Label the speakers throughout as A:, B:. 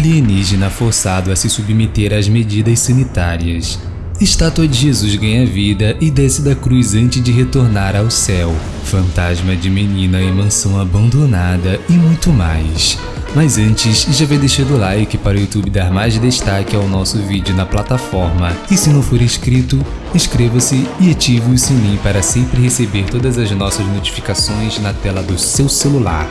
A: Alienígena forçado a se submeter às medidas sanitárias. Estátua de Jesus ganha vida e desce da cruz antes de retornar ao céu. Fantasma de menina em mansão abandonada e muito mais. Mas antes, já vai deixando o like para o YouTube dar mais destaque ao nosso vídeo na plataforma. E se não for inscrito, inscreva-se e ative o sininho para sempre receber todas as nossas notificações na tela do seu celular.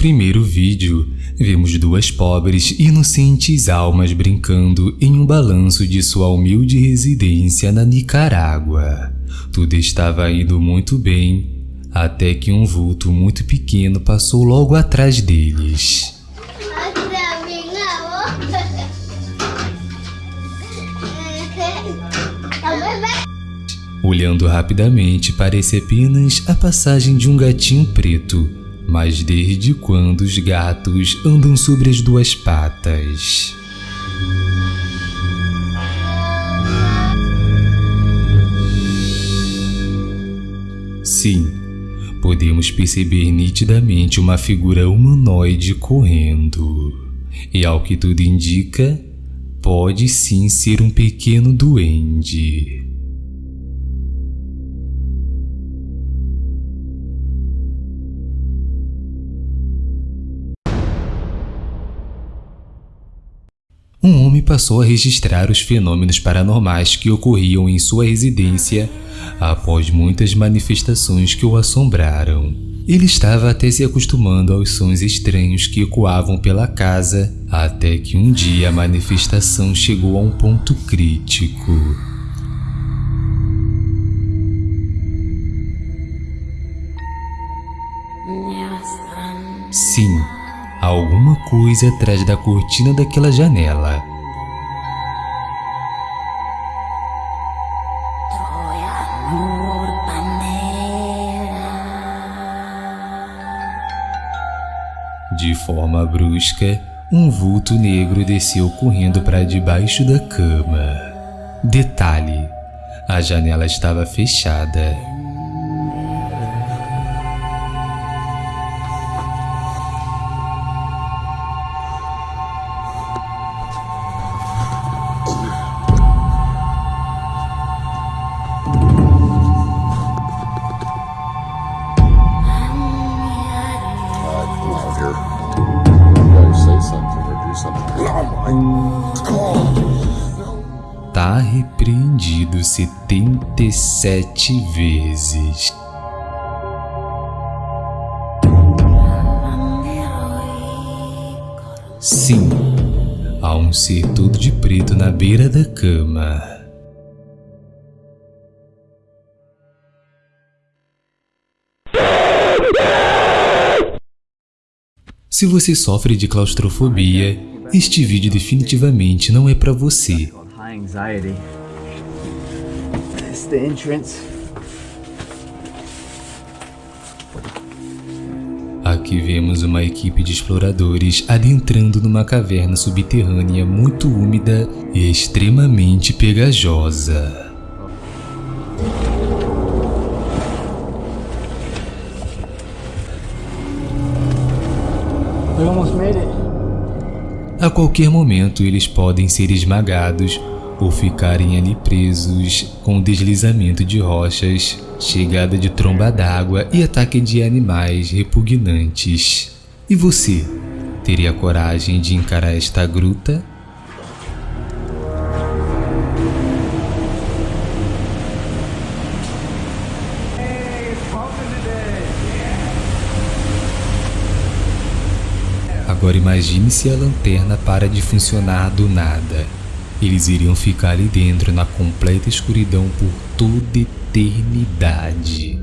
A: Primeiro vídeo, vemos duas pobres inocentes almas brincando em um balanço de sua humilde residência na Nicarágua. Tudo estava indo muito bem, até que um vulto muito pequeno passou logo atrás deles. Olhando rapidamente, parece apenas a passagem de um gatinho preto mas desde quando os gatos andam sobre as duas patas? Sim, podemos perceber nitidamente uma figura humanoide correndo. E ao que tudo indica, pode sim ser um pequeno duende. Um homem passou a registrar os fenômenos paranormais que ocorriam em sua residência após muitas manifestações que o assombraram. Ele estava até se acostumando aos sons estranhos que ecoavam pela casa, até que um dia a manifestação chegou a um ponto crítico. Sim, alguma coisa atrás da cortina daquela janela. De forma brusca, um vulto negro desceu correndo para debaixo da cama. Detalhe: a janela estava fechada. Tá repreendido 77 vezes. Sim, há um ser todo de preto na beira da cama. Se você sofre de claustrofobia, este vídeo definitivamente não é para você. Aqui vemos uma equipe de exploradores adentrando numa caverna subterrânea muito úmida e extremamente pegajosa.
B: We almost made it.
A: Qualquer momento eles podem ser esmagados ou ficarem ali presos com deslizamento de rochas, chegada de tromba d'água e ataque de animais repugnantes. E você, teria coragem de encarar esta gruta? Agora imagine se a lanterna para de funcionar do nada. Eles iriam ficar ali dentro na completa escuridão por toda eternidade.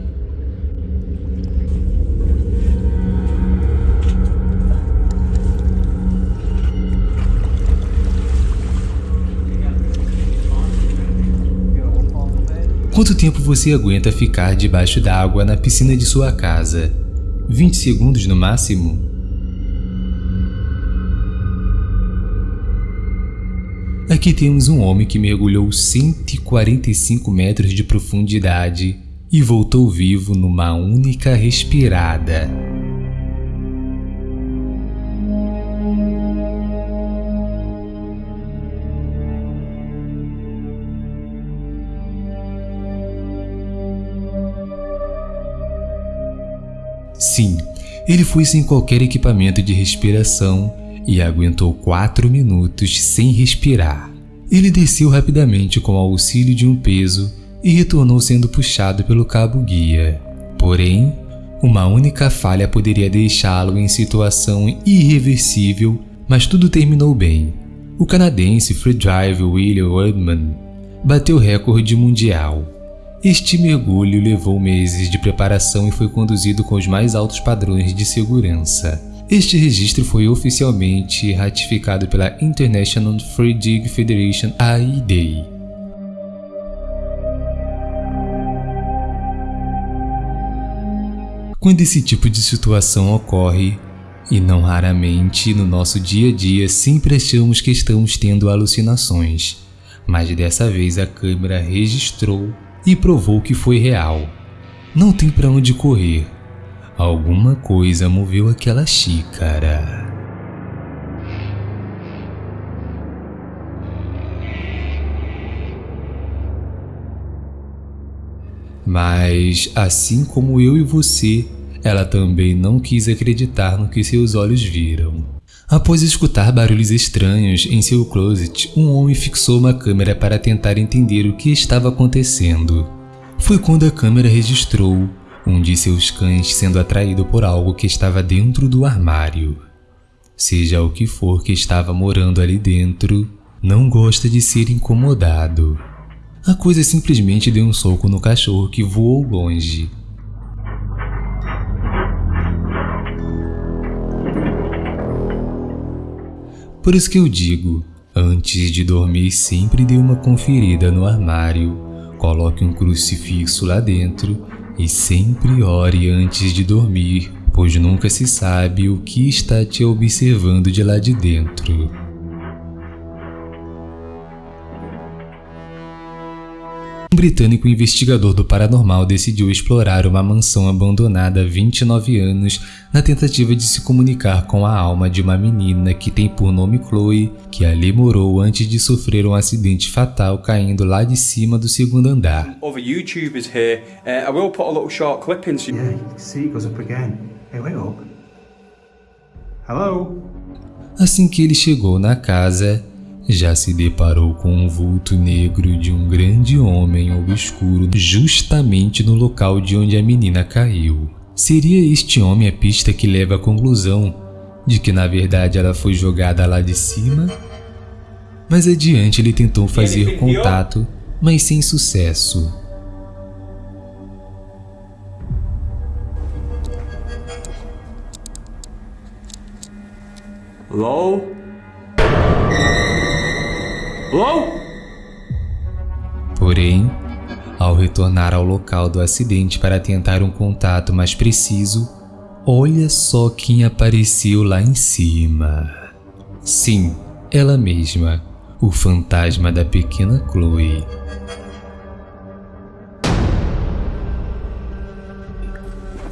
A: Quanto tempo você aguenta ficar debaixo d'água na piscina de sua casa? 20 segundos no máximo? Aqui temos um homem que mergulhou 145 metros de profundidade e voltou vivo numa única respirada. Sim, ele foi sem qualquer equipamento de respiração e aguentou quatro minutos sem respirar. Ele desceu rapidamente com o auxílio de um peso e retornou sendo puxado pelo cabo guia. Porém, uma única falha poderia deixá-lo em situação irreversível, mas tudo terminou bem. O canadense freedive William Woodman bateu recorde mundial. Este mergulho levou meses de preparação e foi conduzido com os mais altos padrões de segurança. Este registro foi oficialmente ratificado pela International Free Dig Federation AID. Quando esse tipo de situação ocorre, e não raramente no nosso dia a dia sempre achamos que estamos tendo alucinações, mas dessa vez a câmera registrou e provou que foi real. Não tem para onde correr. Alguma coisa moveu aquela xícara. Mas, assim como eu e você, ela também não quis acreditar no que seus olhos viram. Após escutar barulhos estranhos em seu closet, um homem fixou uma câmera para tentar entender o que estava acontecendo. Foi quando a câmera registrou um de seus cães sendo atraído por algo que estava dentro do armário. Seja o que for que estava morando ali dentro, não gosta de ser incomodado. A coisa simplesmente deu um soco no cachorro que voou longe. Por isso que eu digo, antes de dormir sempre dê uma conferida no armário, coloque um crucifixo lá dentro e sempre ore antes de dormir, pois nunca se sabe o que está te observando de lá de dentro. Um britânico investigador do paranormal decidiu explorar uma mansão abandonada há 29 anos na tentativa de se comunicar com a alma de uma menina que tem por nome Chloe, que ali morou antes de sofrer um acidente fatal caindo lá de cima do segundo andar.
B: Other YouTubers here, uh, I will put a little short clip in.
C: Yeah, you can see it goes up again. Hey, wait up. Hello?
A: Assim que ele chegou na casa, já se deparou com um vulto negro de um grande homem obscuro justamente no local de onde a menina caiu. Seria este homem a pista que leva à conclusão de que na verdade ela foi jogada lá de cima? Mais adiante ele tentou fazer contato, mas sem sucesso.
B: Hello? Hello?
A: Porém, ao retornar ao local do acidente para tentar um contato mais preciso, olha só quem apareceu lá em cima. Sim, ela mesma, o fantasma da pequena Chloe.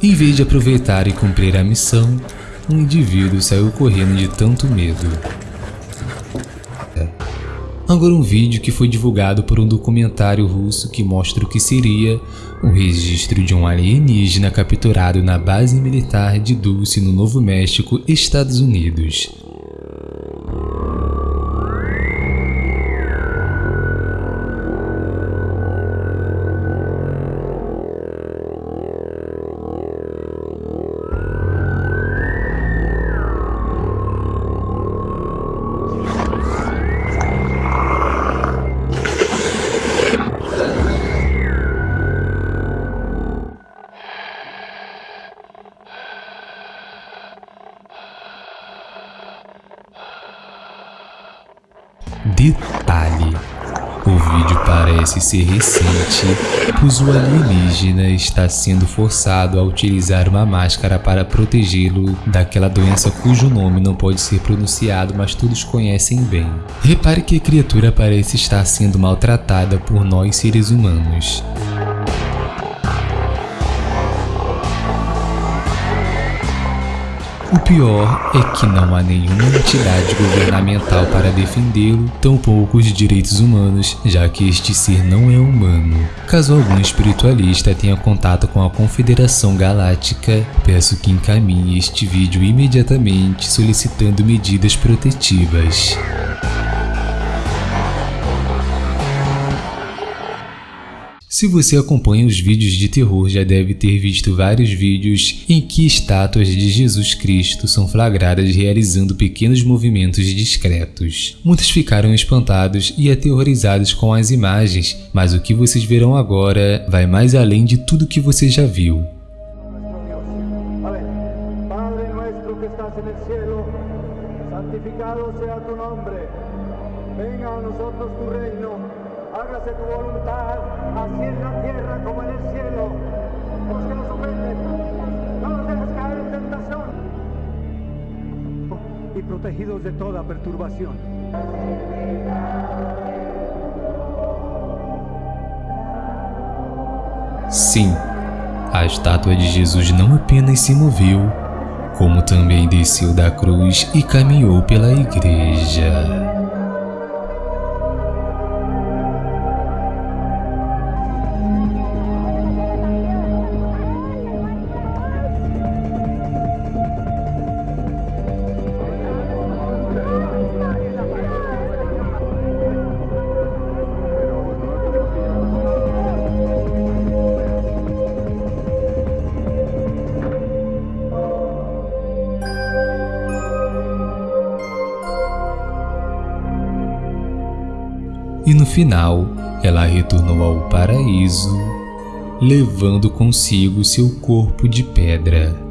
A: Em vez de aproveitar e cumprir a missão, um indivíduo saiu correndo de tanto medo. Agora um vídeo que foi divulgado por um documentário russo que mostra o que seria o registro de um alienígena capturado na base militar de Dulce no Novo México, Estados Unidos. Detalhe: o vídeo parece ser recente, pois o alienígena está sendo forçado a utilizar uma máscara para protegê-lo daquela doença cujo nome não pode ser pronunciado, mas todos conhecem bem. Repare que a criatura parece estar sendo maltratada por nós seres humanos. O pior é que não há nenhuma entidade governamental para defendê-lo, tampouco os direitos humanos, já que este ser não é humano. Caso algum espiritualista tenha contato com a Confederação Galáctica, peço que encaminhe este vídeo imediatamente solicitando medidas protetivas. Se você acompanha os vídeos de terror, já deve ter visto vários vídeos em que estátuas de Jesus Cristo são flagradas realizando pequenos movimentos discretos. Muitos ficaram espantados e aterrorizados com as imagens, mas o que vocês verão agora vai mais além de tudo que você já viu. santificado sea tu nombre, venga a nosotros tu reino. Hágase tu voluntad, así en la tierra como en el cielo. Los que nos ofenden, no nos dejes caer en tentación. y protegidos de toda perturbación. Sim, a estátua de Jesus não apenas se moveu, como também desceu da cruz e caminhou pela igreja. Final ela retornou ao paraíso, levando consigo seu corpo de pedra.